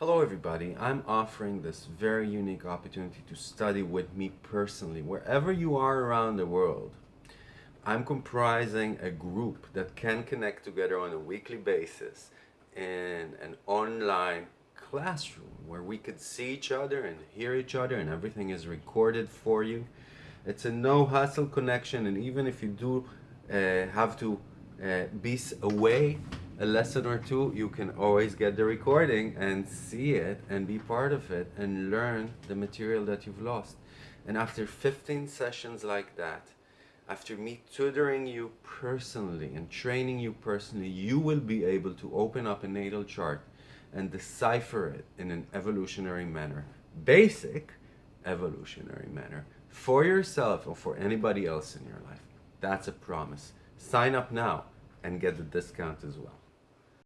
Hello everybody, I'm offering this very unique opportunity to study with me personally, wherever you are around the world. I'm comprising a group that can connect together on a weekly basis in an online classroom where we could see each other and hear each other and everything is recorded for you. It's a no hustle connection and even if you do uh, have to uh, be away a lesson or two, you can always get the recording and see it and be part of it and learn the material that you've lost. And after 15 sessions like that, after me tutoring you personally and training you personally, you will be able to open up a natal chart and decipher it in an evolutionary manner. Basic evolutionary manner for yourself or for anybody else in your life. That's a promise. Sign up now and get the discount as well.